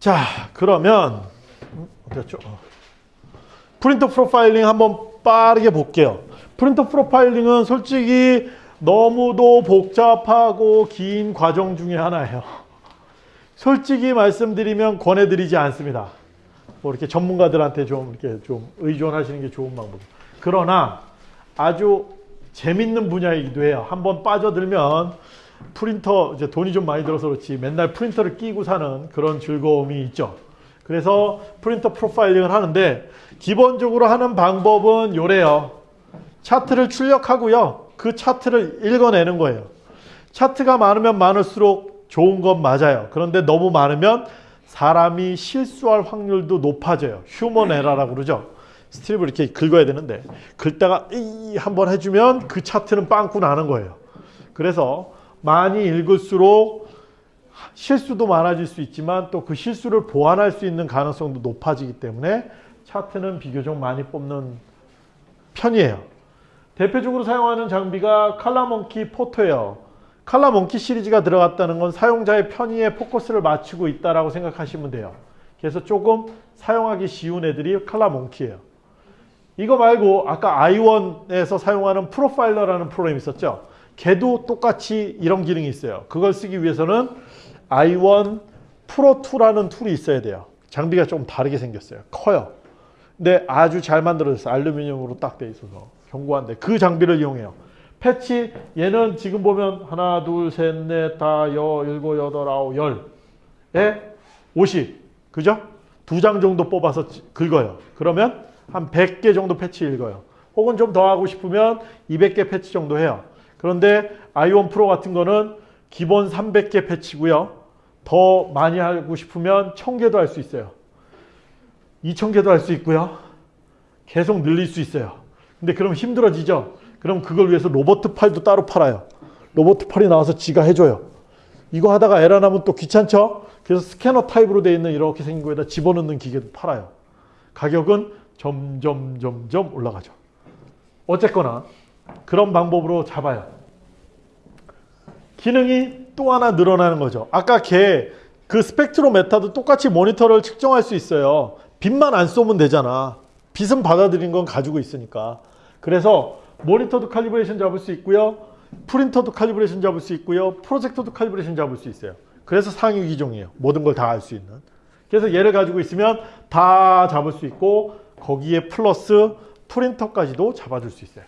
자 그러면 음, 어디였죠? 어. 프린터 프로파일링 한번 빠르게 볼게요. 프린터 프로파일링은 솔직히 너무도 복잡하고 긴 과정 중에 하나예요. 솔직히 말씀드리면 권해드리지 않습니다. 뭐 이렇게 전문가들한테 좀 이렇게 좀 의존하시는 게 좋은 방법. 그러나 아주 재밌는 분야이기도 해요. 한번 빠져들면 프린터 이제 돈이 좀 많이 들어서 그렇지 맨날 프린터를 끼고 사는 그런 즐거움이 있죠. 그래서 프린터 프로파일링을 하는데 기본적으로 하는 방법은 요래요. 차트를 출력하고요. 그 차트를 읽어내는 거예요. 차트가 많으면 많을수록 좋은 건 맞아요. 그런데 너무 많으면 사람이 실수할 확률도 높아져요. human error라고 그러죠. 스트립을 이렇게 긁어야 되는데 긁다가 이 한번 해주면 그 차트는 빵꾸 나는 거예요. 그래서 많이 읽을수록 실수도 많아질 수 있지만 또 그 실수를 보완할 수 있는 가능성도 높아지기 때문에 차트는 비교적 많이 뽑는 편이에요. 대표적으로 사용하는 장비가 칼라몽키 포토예요. 칼라몽키 시리즈가 들어갔다는 건 사용자의 편의에 포커스를 맞추고 있다고 생각하시면 돼요. 그래서 조금 사용하기 쉬운 애들이 칼라몽키예요. 이거 말고 아까 아이원에서 사용하는 프로파일러라는 프로그램이 있었죠. 걔도 똑같이 이런 기능이 있어요. 그걸 쓰기 위해서는 아이원 프로2라는 툴이 있어야 돼요. 장비가 좀 다르게 생겼어요. 커요. 근데 아주 잘 만들어졌어요. 알루미늄으로 딱 돼 있어서 견고한데 그 장비를 이용해요. 패치 얘는 지금 보면 하나 둘 셋 넷 다 여 일곱 여덟 아홉 열에 50 그죠? 두 장 정도 뽑아서 긁어요. 그러면 한 100개 정도 패치 읽어요. 혹은 좀 더 하고 싶으면 200개 패치 정도 해요. 그런데 아이원 프로 같은 거는 기본 300개 패치고요. 더 많이 하고 싶으면 1000개도 할 수 있어요. 2000개도 할 수 있고요. 계속 늘릴 수 있어요. 근데 그럼 힘들어지죠? 그럼 그걸 위해서 로봇 팔도 따로 팔아요. 로봇 팔이 나와서 지가 해줘요. 이거 하다가 에러 나면 또 귀찮죠? 그래서 스캐너 타입으로 되어 있는 이렇게 생긴 거에다 집어넣는 기계도 팔아요. 가격은 점점 점점 올라가죠. 어쨌거나 그런 방법으로 잡아요. 기능이 또 하나 늘어나는 거죠. 아까 걔 그 spectrometer도 똑같이 모니터를 측정할 수 있어요. 빛만 안 쏘면 되잖아. 빛은 받아들인 건 가지고 있으니까. 그래서 모니터도 calibration 잡을 수 있고요. 프린터도 칼리브레이션 잡을 수 있고요. 프로젝터도 칼리브레이션 잡을 수 있어요. 그래서 상위 기종이에요. 모든 걸 다 알 수 있는. 그래서 얘를 가지고 있으면 다 잡을 수 있고 거기에 플러스 프린터까지도 잡아줄 수 있어요.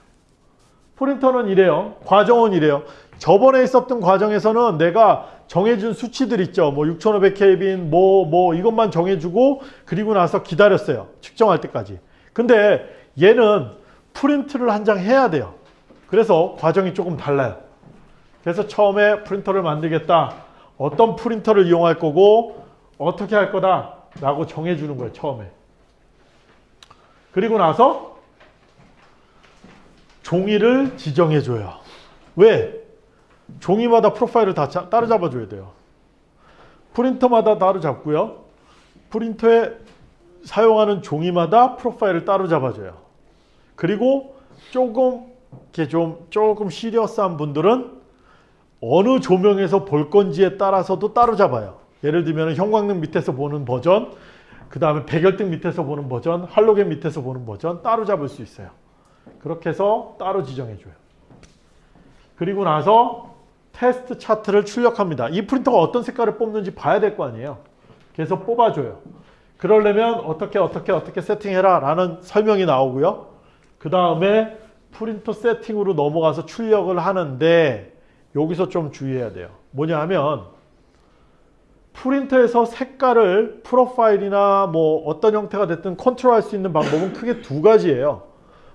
프린터는 이래요. 과정은 이래요. 저번에 있었던 과정에서는 내가 정해준 수치들 있죠. 뭐 6500켈빈 뭐, 뭐 이것만 정해주고 그리고 나서 기다렸어요. 측정할 때까지. 근데 얘는 프린트를 한 장 해야 돼요. 그래서 과정이 조금 달라요. 그래서 처음에 프린터를 만들겠다. 어떤 프린터를 이용할 거고 어떻게 할 거다 라고 정해주는 거예요. 처음에. 그리고 나서 종이를 지정해줘요. 왜? 종이마다 프로파일을 다 따로 잡아줘야 돼요. 프린터마다 따로 잡고요. 프린터에 사용하는 종이마다 프로파일을 따로 잡아줘요. 그리고 조금 이렇게 좀 조금 시리어스한 분들은 어느 조명에서 볼 건지에 따라서도 따로 잡아요. 예를 들면 형광등 밑에서 보는 버전, 그 다음에 백열등 밑에서 보는 버전, 할로겐 밑에서 보는 버전 따로 잡을 수 있어요. 그렇게 해서 따로 지정해줘요. 그리고 나서 테스트 차트를 출력합니다. 이 프린터가 어떤 색깔을 뽑는지 봐야 될 거 아니에요. 그래서 뽑아줘요. 그러려면 어떻게 어떻게 어떻게 세팅해라 라는 설명이 나오고요. 그 다음에 프린터 세팅으로 넘어가서 출력을 하는데 여기서 좀 주의해야 돼요. 뭐냐 하면 프린터에서 색깔을 프로파일이나 뭐 어떤 형태가 됐든 컨트롤 할 수 있는 방법은 크게 두 가지예요.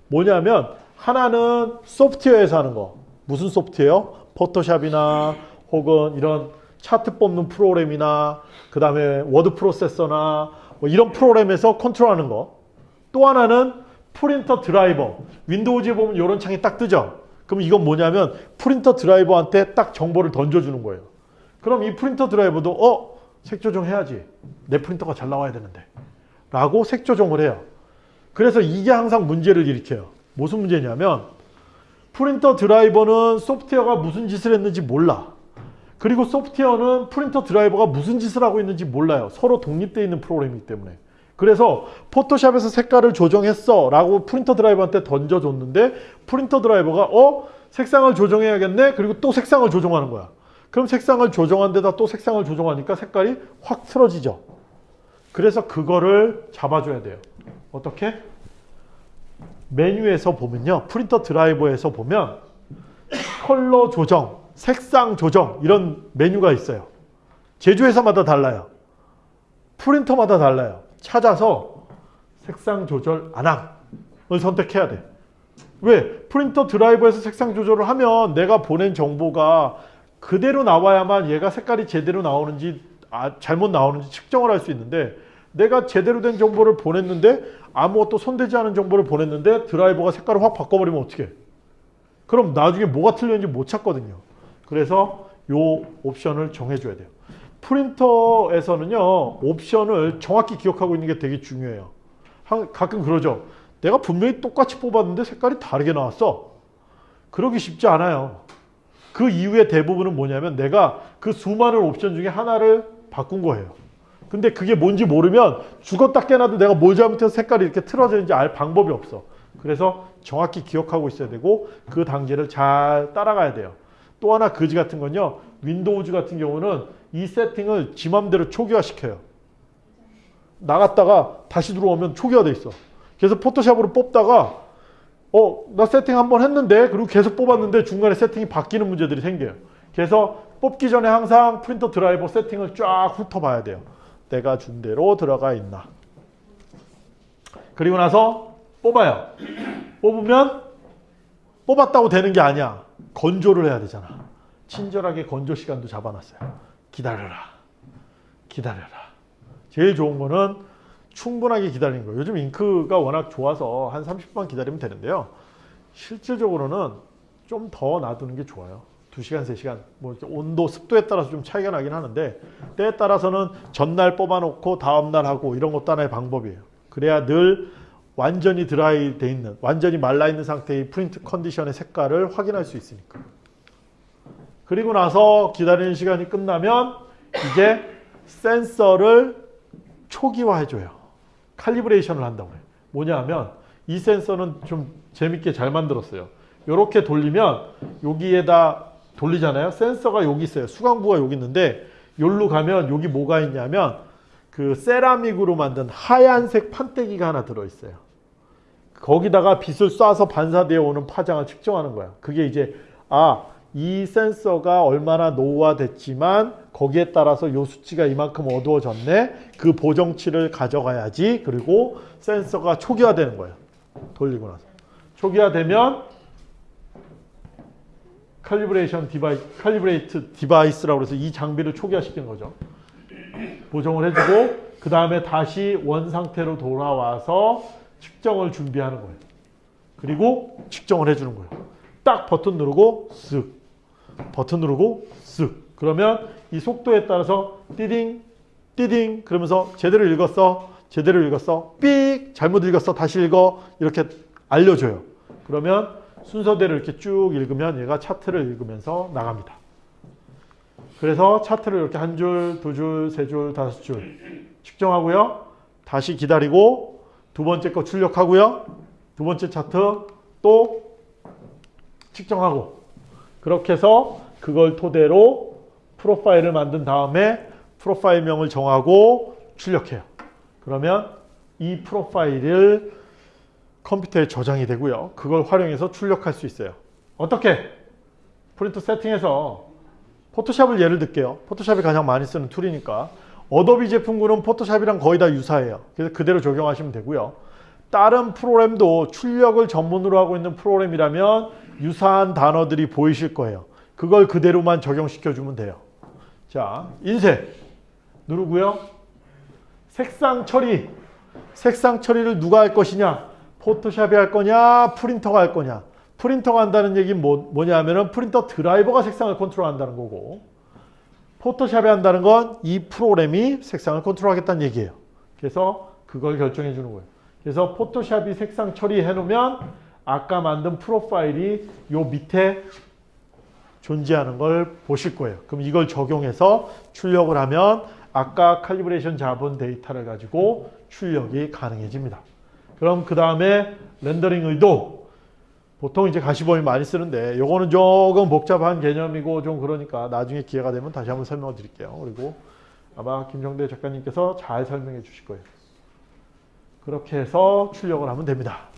뭐냐면 하나는 소프트웨어에서 하는 거. 무슨 소프트웨어? 포토샵이나 혹은 이런 차트 뽑는 프로그램이나 그 다음에 워드 프로세서나 뭐 이런 프로그램에서 컨트롤하는 거. 또 하나는 프린터 드라이버. 윈도우즈에 보면 이런 창이 딱 뜨죠. 그럼 이건 뭐냐면 프린터 드라이버한테 딱 정보를 던져주는 거예요. 그럼 이 프린터 드라이버도 어? 색 조정해야지. 내 프린터가 잘 나와야 되는데. 라고 색 조정을 해요. 그래서 이게 항상 문제를 일으켜요. 무슨 문제냐면 프린터 드라이버는 소프트웨어가 무슨 짓을 했는지 몰라. 그리고 소프트웨어는 프린터 드라이버가 무슨 짓을 하고 있는지 몰라요. 서로 독립되어 있는 프로그램이기 때문에. 그래서 포토샵에서 색깔을 조정했어 라고 프린터 드라이버한테 던져줬는데 프린터 드라이버가 어? 색상을 조정해야겠네? 그리고 또 색상을 조정하는 거야. 그럼 색상을 조정한 데다 또 색상을 조정하니까 색깔이 확 틀어지죠. 그래서 그거를 잡아줘야 돼요. 어떻게? 메뉴에서 보면요. 프린터 드라이버에서 보면 컬러 조정, 색상 조정 이런 메뉴가 있어요. 제조회사마다 달라요. 프린터마다 달라요. 찾아서 색상 조절 안함을 선택해야 돼. 왜? 프린터 드라이버에서 색상 조절을 하면 내가 보낸 정보가 그대로 나와야만 얘가 색깔이 제대로 나오는지 아, 잘못 나오는지 측정을 할 수 있는데 내가 제대로 된 정보를 보냈는데 아무것도 손대지 않은 정보를 보냈는데 드라이버가 색깔을 확 바꿔버리면 어떻게 그럼 나중에 뭐가 틀렸는지 못 찾거든요. 그래서 요 옵션을 정해줘야 돼요. 프린터에서는요 옵션을 정확히 기억하고 있는 게 되게 중요해요. 한- 가끔 그러죠. 내가 분명히 똑같이 뽑았는데 색깔이 다르게 나왔어. 그러기 쉽지 않아요. 그 이유의 대부분은 뭐냐면 내가 그 수많은 옵션 중에 하나를 바꾼 거예요. 근데 그게 뭔지 모르면 죽었다 깨나도 내가 뭘 잘못해서 색깔이 이렇게 틀어지는지 알 방법이 없어. 그래서 정확히 기억하고 있어야 되고 그 단계를 잘 따라가야 돼요. 또 하나 거지 같은 건요. 윈도우즈 같은 경우는 이 세팅을 지 맘대로 초기화 시켜요. 나갔다가 다시 들어오면 초기화 돼 있어. 그래서 포토샵으로 뽑다가 어, 나 세팅 한번 했는데 그리고 계속 뽑았는데 중간에 세팅이 바뀌는 문제들이 생겨요. 그래서 뽑기 전에 항상 프린터 드라이버 세팅을 쫙 훑어봐야 돼요. 내가 준 대로 들어가 있나. 그리고 나서 뽑아요. 뽑으면 뽑았다고 되는 게 아니야. 건조를 해야 되잖아. 친절하게 건조 시간도 잡아놨어요. 기다려라. 기다려라. 제일 좋은 거는 충분하게 기다리는 거예요. 요즘 잉크가 워낙 좋아서 한 30분 기다리면 되는데요. 실질적으로는 좀 더 놔두는 게 좋아요. 2시간, 3시간. 뭐 온도, 습도에 따라서 좀 차이가 나긴 하는데 때에 따라서는 전날 뽑아놓고 다음날 하고 이런 것도 하나의 방법이에요. 그래야 늘 완전히 드라이 돼 있는, 완전히 말라 있는 상태의 프린트 컨디션의 색깔을 확인할 수 있으니까. 그리고 나서 기다리는 시간이 끝나면 이제 센서를 초기화해줘요. 칼리브레이션을 한다고 해요. 뭐냐 하면 이 센서는 좀 재밌게 잘 만들었어요. 이렇게 돌리면 여기에다 돌리잖아요. 센서가 여기 있어요. 수강부가 여기 있는데 여기로 가면 여기 뭐가 있냐면 그 세라믹으로 만든 하얀색 판때기가 하나 들어있어요. 거기다가 빛을 쏴서 반사되어 오는 파장을 측정하는 거야. 그게 이제 아, 이 센서가 얼마나 노후화됐지만 거기에 따라서 요 수치가 이만큼 어두워졌네. 그 보정치를 가져가야지. 그리고 센서가 초기화되는 거예요. 돌리고 나서. 초기화되면 칼리브레이션 디바이 칼리브레이트 디바이스라고 해서 이 장비를 초기화시키는 거죠. 보정을 해주고 그 다음에 다시 원 상태로 돌아와서 측정을 준비하는 거예요. 그리고 측정을 해주는 거예요. 딱 버튼 누르고 쓱 버튼 누르고 쓱 그러면 이 속도에 따라서 띠딩 띠딩 그러면서 제대로 읽었어 제대로 읽었어 삑 잘못 읽었어 다시 읽어 이렇게 알려줘요. 그러면 순서대로 이렇게 쭉 읽으면 얘가 차트를 읽으면서 나갑니다. 그래서 차트를 이렇게 한 줄, 두 줄, 세 줄, 다섯 줄 측정하고요. 다시 기다리고 두 번째 거 출력하고요. 두 번째 차트 또 측정하고 그렇게 해서 그걸 토대로 프로파일을 만든 다음에 프로파일명을 정하고 출력해요. 그러면 이 프로파일을 컴퓨터에 저장이 되고요. 그걸 활용해서 출력할 수 있어요. 어떻게? 프린트 세팅해서 포토샵을 예를 들게요. 포토샵이 가장 많이 쓰는 툴이니까 어도비 제품군은 포토샵이랑 거의 다 유사해요. 그래서 그대로 적용하시면 되고요. 다른 프로그램도 출력을 전문으로 하고 있는 프로그램이라면 유사한 단어들이 보이실 거예요. 그걸 그대로만 적용시켜 주면 돼요. 자, 인쇄 누르고요. 색상 처리. 색상 처리를 누가 할 것이냐? 포토샵이 할 거냐? 프린터가 할 거냐? 프린터가 한다는 얘기는 뭐, 뭐냐 하면은 프린터 드라이버가 색상을 컨트롤 한다는 거고 포토샵이 한다는 건 이 프로그램이 색상을 컨트롤 하겠다는 얘기예요. 그래서 그걸 결정해 주는 거예요. 그래서 포토샵이 색상 처리해 놓으면 아까 만든 프로파일이 요 밑에 존재하는 걸 보실 거예요. 그럼 이걸 적용해서 출력을 하면 아까 calibration 잡은 데이터를 가지고 출력이 가능해집니다. 그럼 그 다음에 렌더링 의도 보통 이제 가시범위 많이 쓰는데 요거는 조금 복잡한 개념이고 좀 그러니까 나중에 기회가 되면 다시 한번 설명을 드릴게요. 그리고 아마 김정대 작가님께서 잘 설명해 주실 거예요. 그렇게 해서 출력을 하면 됩니다.